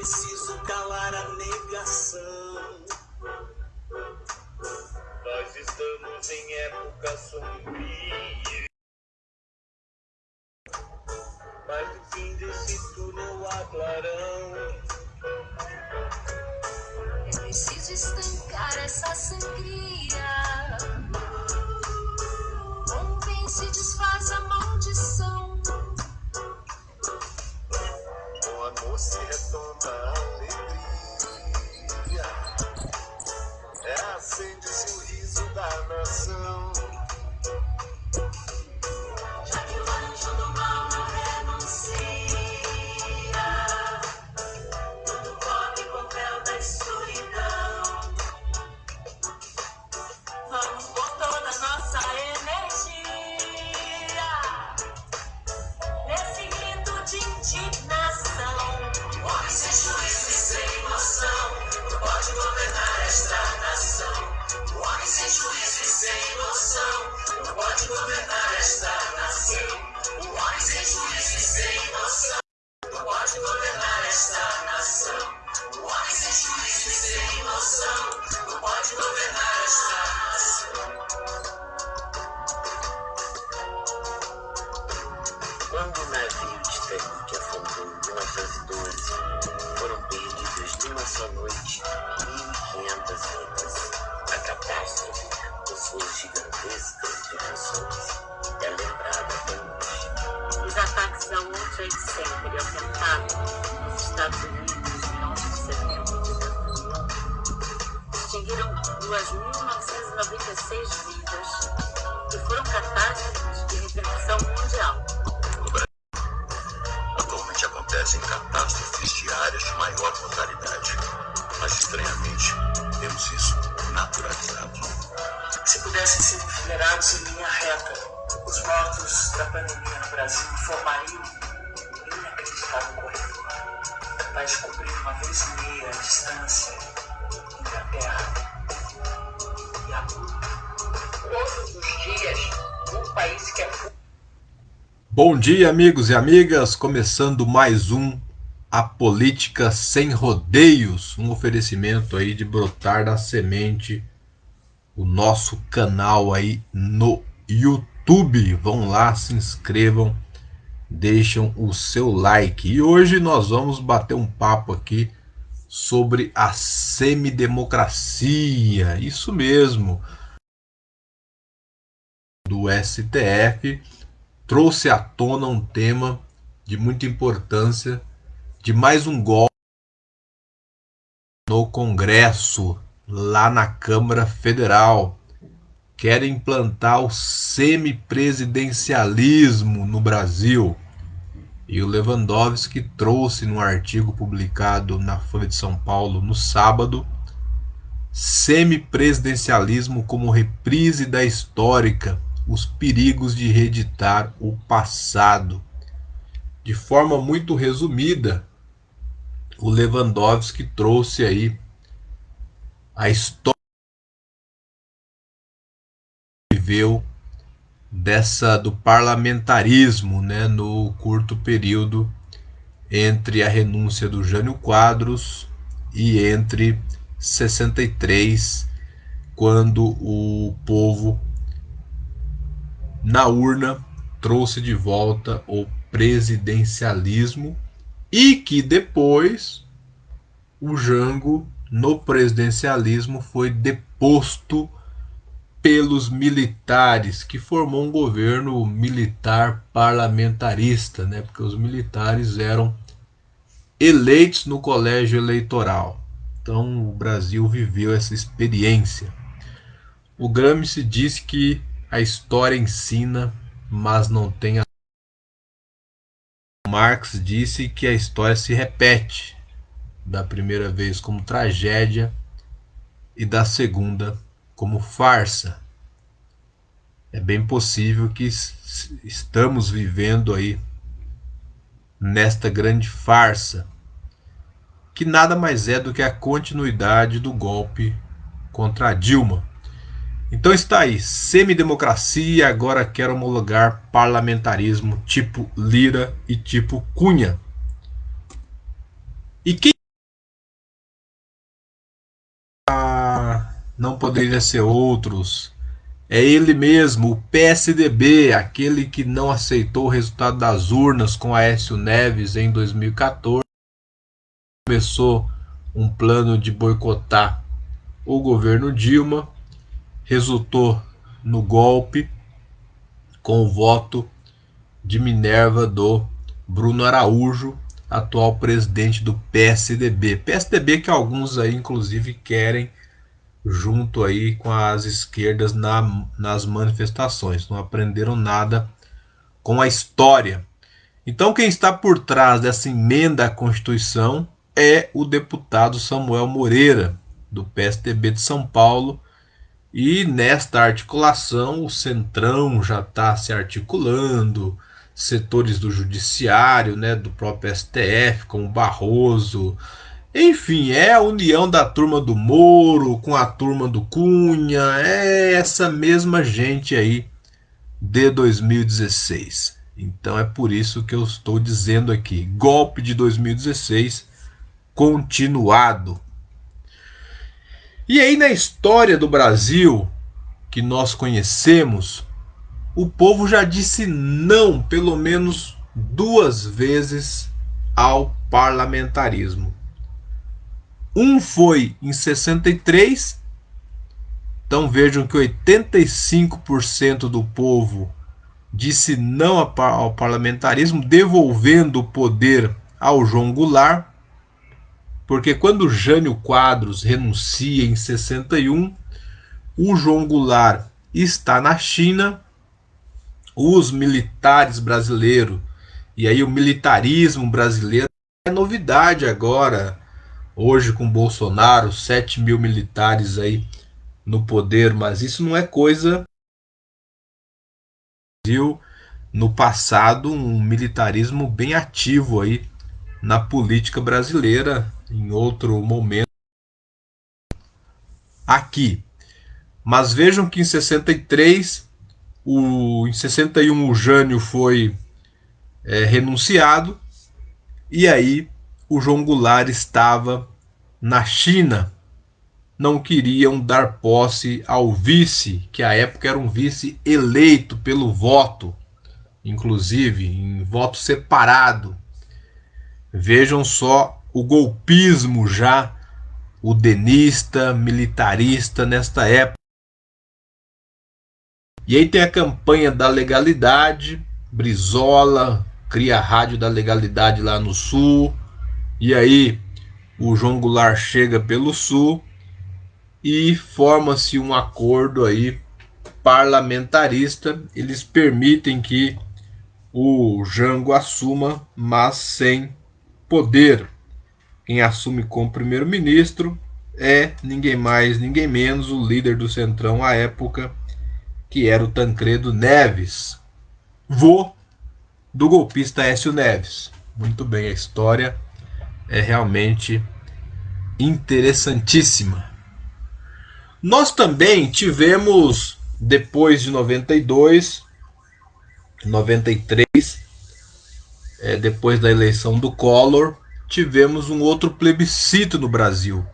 This is estranhamente, temos isso naturalizado. Se pudessem ser enfileirados em linha reta, os mortos da pandemia no Brasil formariam um inacreditável corredor, capaz de cobrir uma vez e meia a distância entre a Terra e a Lua. todos os dias um país que é Bom dia, amigos e amigas. Começando mais um A Política Sem Rodeios, um oferecimento aí de brotar da semente, o nosso canal aí no YouTube. Vão lá, se inscrevam, deixam o seu like. E hoje nós vamos bater um papo aqui sobre a semidemocracia. Isso mesmo. Do STF trouxe à tona um tema de muita importância de mais um golpe no Congresso, lá na Câmara Federal. Querem implantar o semipresidencialismo no Brasil. E o Lewandowski trouxe num artigo publicado na Folha de São Paulo no sábado semipresidencialismo como reprise da histórica os perigos de reeditar o passado. De forma muito resumida, o Lewandowski trouxe aí a história que viveu dessa do parlamentarismo, né, no curto período entre a renúncia do Jânio Quadros e entre 63, quando o povo na urna trouxe de volta o presidencialismo e que depois o Jango no presidencialismo foi deposto pelos militares, que formou um governo militar parlamentarista, né? Porque os militares eram eleitos no colégio eleitoral. Então o Brasil viveu essa experiência. O Gramsci disse que a história ensina, mas não tem a. Marx disse que a história se repete, da primeira vez como tragédia e da segunda como farsa. É bem possível que estamos vivendo aí nesta grande farsa, que nada mais é do que a continuidade do golpe contra Dilma. Então está aí, semidemocracia, agora quer homologar parlamentarismo tipo Lira e tipo Cunha. E quem não poderia ser outros. É ele mesmo, o PSDB, aquele que não aceitou o resultado das urnas com Aécio Neves em 2014, começou um plano de boicotar o governo Dilma resultou no golpe com o voto de Minerva do Bruno Araújo, atual presidente do PSDB. PSDB que alguns aí inclusive querem junto aí com as esquerdas na, nas manifestações. Não aprenderam nada com a história. Então quem está por trás dessa emenda à Constituição é o deputado Samuel Moreira, do PSDB de São Paulo. E nesta articulação, o Centrão já está se articulando, setores do Judiciário, né, do próprio STF, como Barroso, enfim, é a união da turma do Moro com a turma do Cunha, é essa mesma gente aí de 2016. Então é por isso que eu estou dizendo aqui: golpe de 2016 continuado. E aí, na história do Brasil que nós conhecemos, o povo já disse não pelo menos duas vezes ao parlamentarismo. Um foi em 63. Então vejam que 85% do povo disse não ao parlamentarismo, devolvendo o poder ao João Goulart. Porque quando Jânio Quadros renuncia em 61, o João Goulart está na China, os militares brasileiros, e aí o militarismo brasileiro é novidade agora hoje com Bolsonaro, 7 mil militares aí no poder, mas isso não é coisa. No passado, um militarismo bem ativo aí na política brasileira, em outro momento. Aqui. Mas vejam que em 63, o, em 61 o Jânio foi é, renunciado, e aí o João Goulart estava na China. Não queriam dar posse ao vice, que à época era um vice eleito pelo voto, inclusive em voto separado. Vejam só o golpismo já, o denista, militarista nesta época. E aí tem a campanha da legalidade, Brizola cria a rádio da legalidade lá no sul, e aí o João Goulart chega pelo sul e forma-se um acordo aí parlamentarista. Eles permitem que o Jango assuma, mas sem poder. Quem assume como primeiro-ministro é ninguém mais, ninguém menos o líder do Centrão à época, que era o Tancredo Neves, vô do golpista Écio Neves. Muito bem, a história é realmente interessantíssima. Nós também tivemos, depois de 92, 93, é, depois da eleição do Collor, tivemos um outro plebiscito no Brasil,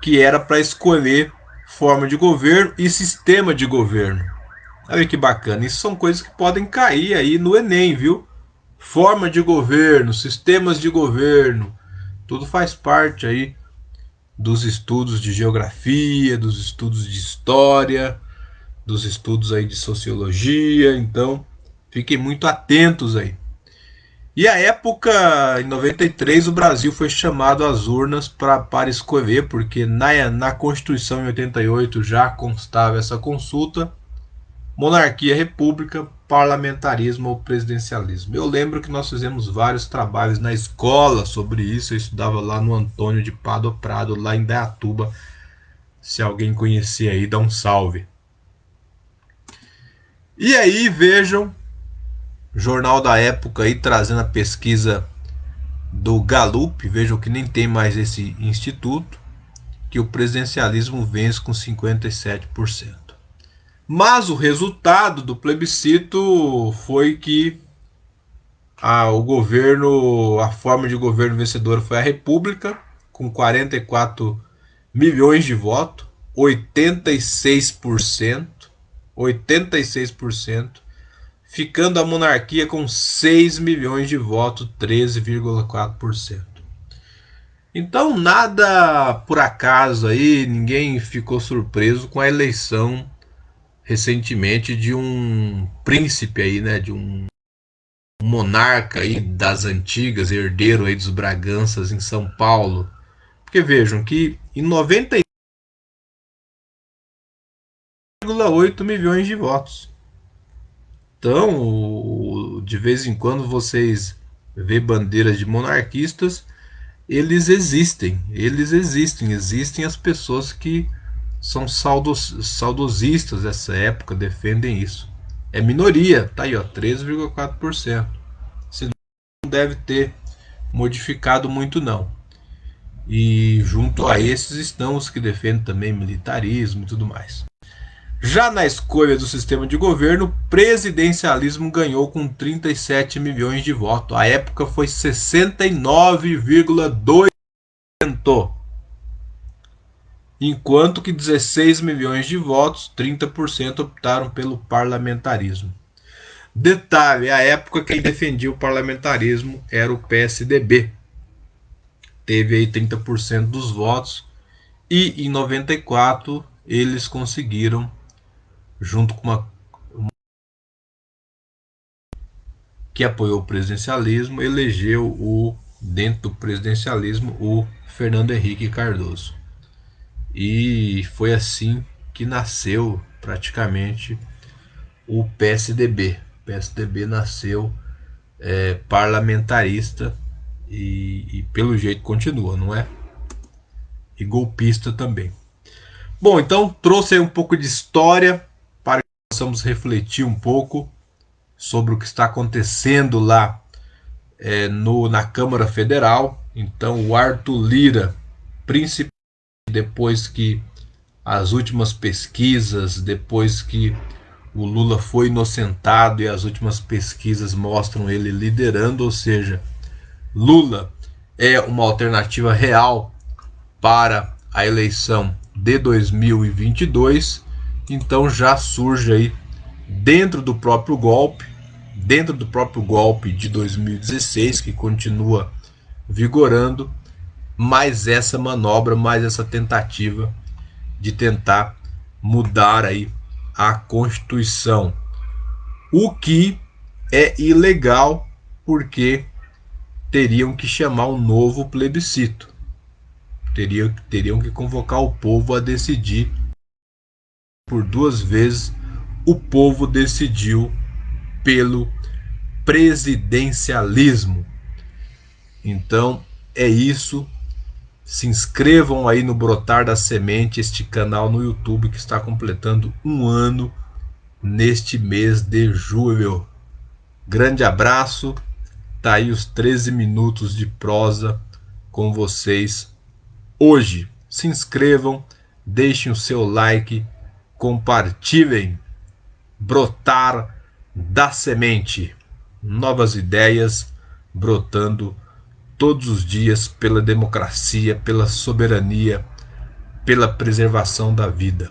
que era para escolher forma de governo e sistema de governo. Olha que bacana, isso são coisas que podem cair aí no Enem, viu? forma de governo, sistemas de governo, tudo faz parte aí dos estudos de geografia, dos estudos de história, dos estudos aí de sociologia, então fiquem muito atentos aí. E a época, em 93, o Brasil foi chamado às urnas pra, para escolher, porque na, na Constituição em 88 já constava essa consulta, monarquia, república, parlamentarismo ou presidencialismo. Eu lembro que nós fizemos vários trabalhos na escola sobre isso. Eu estudava lá no Antônio de Pado Prado, lá em Dayatuba. Se alguém conhecer aí, dá um salve. E aí, vejam, Jornal da Época aí trazendo a pesquisa do Gallup, vejam que nem tem mais esse instituto, que o presidencialismo vence com 57%. Mas o resultado do plebiscito foi que o governo, a forma de governo vencedora foi a República, com 44 milhões de votos. 86%, 86%, ficando a monarquia com 6 milhões de votos, 13,4%. Então, nada por acaso aí, ninguém ficou surpreso com a eleição recentemente de um príncipe aí, né, de um monarca aí das antigas, herdeiro aí dos Braganças em São Paulo. Porque vejam que em 90,8 milhões de votos. Então, de vez em quando vocês vê bandeiras de monarquistas eles existem, eles existem, existem as pessoas que são saudos, saudosistas dessa época, defendem isso. É minoria, tá aí ó, 13,4%. Se não deve ter modificado muito não. E junto a esses estão os que defendem também militarismo e tudo mais. Já na escolha do sistema de governo, o presidencialismo ganhou com 37 milhões de votos. A época foi 69,2%. Enquanto que 16 milhões de votos, 30% optaram pelo parlamentarismo. Detalhe, a época quem defendia o parlamentarismo era o PSDB. Teve aí 30% dos votos e em 94 eles conseguiram junto com uma, uma que apoiou o presidencialismo, elegeu o dentro do presidencialismo o Fernando Henrique Cardoso. E foi assim que nasceu praticamente o PSDB. O PSDB nasceu é, parlamentarista e, e, pelo jeito continua, não é? E golpista também. Bom, então trouxe um pouco de história possamos refletir um pouco sobre o que está acontecendo lá é, no, na Câmara Federal. Então, o Arthur Lira, principalmente depois que as últimas pesquisas, depois que o Lula foi inocentado e as últimas pesquisas mostram ele liderando, ou seja, Lula é uma alternativa real para a eleição de 2022 então já surge aí dentro do próprio golpe, dentro do próprio golpe de 2016 que continua vigorando, mais essa manobra, mais essa tentativa de tentar mudar aí a Constituição. O que é ilegal porque teriam que chamar um novo plebiscito. Teriam, teriam que convocar o povo a decidir por duas vezes, o povo decidiu pelo presidencialismo. Então é isso. Se inscrevam aí no Brotar da Semente, este canal no YouTube que está completando um ano neste mês de julho. Grande abraço. Tá aí os 13 minutos de prosa com vocês hoje. Se inscrevam, deixem o seu like compartilhem, brotar da semente, novas ideias brotando todos os dias pela democracia, pela soberania, pela preservação da vida.